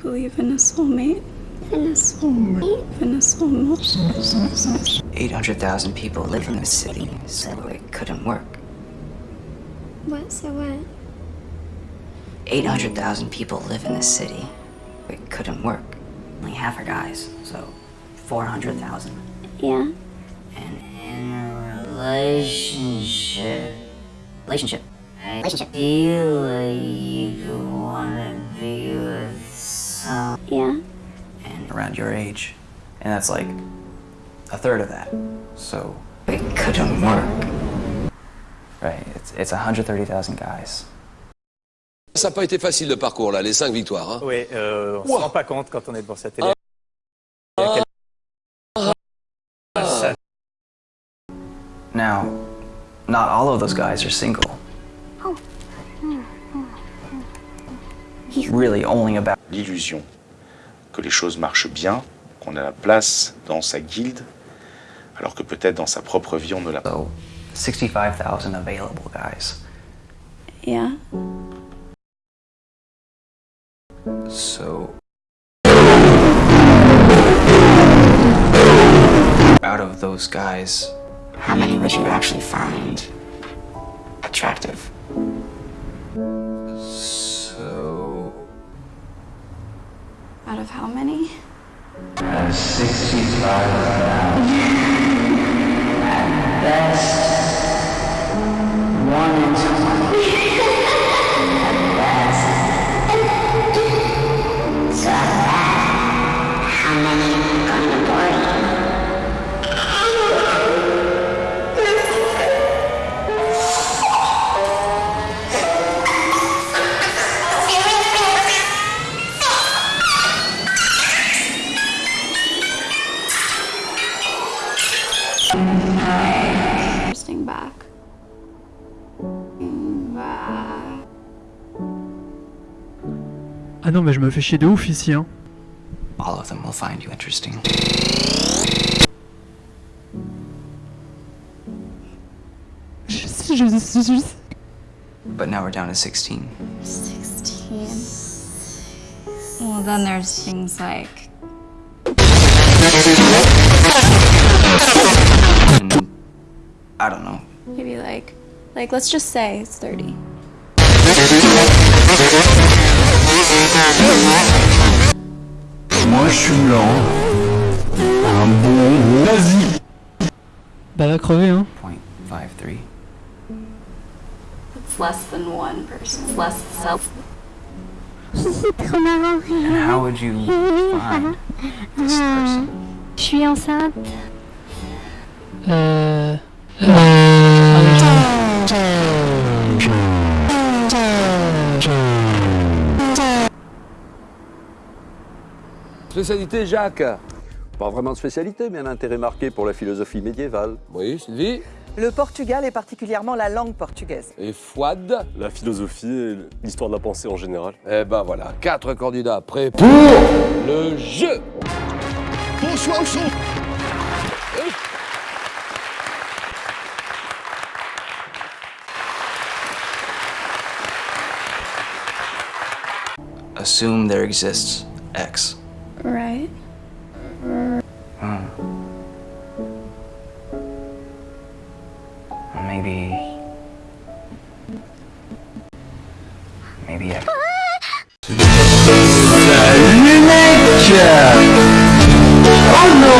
believe in a soulmate. In a soulmate. In a soulmate. 800,000 people live in the city, so it couldn't work. What? So what? 800,000 people live in the city. It couldn't work. Only half are guys, so 400,000. Yeah. And in a relationship. Relationship. Relationship. Feel like you wanna be with some. Yeah. And around your age. And that's like a third of that. So, it couldn't work. right, it's, it's 130,000 guys. Ça n'a pas été facile le parcours là, les cinq victoires. Hein. Oui, euh, on ne Ouah. se rend pas compte quand on est devant sa télé. Ah. Ah. Now, not all of those guys are single. Oh. Really only about l'illusion que les choses marchent bien, qu'on a la place dans sa guilde, alors que peut-être dans sa propre vie on ne l'a pas. so 65,000 available guys. Yeah. So out of those guys, How many would you actually find attractive? Out of how many? Uh, Interesting back. Back. Ah non, mais je me fais chier de ouf ici, hein. all of them will find you interesting. But now we're down to 16. 16. Well, then there's things like I don't know. maybe like like let's just say it's 30. Bah va crever, hein. 0.53. It's less than one person. It's less self. And how would you find this person? Je suis enceinte. Euh... Spécialité Jacques. Pas vraiment de spécialité, mais un intérêt marqué pour la philosophie médiévale. Oui, Sylvie. Le Portugal et particulièrement la langue portugaise. Et Fouad. La philosophie et l'histoire de la pensée en général. Eh ben voilà, quatre candidats prêts pour le jeu. Bonsoir, au son. assume there exists X. Right. Hmm. Maybe... Maybe X. Oh no,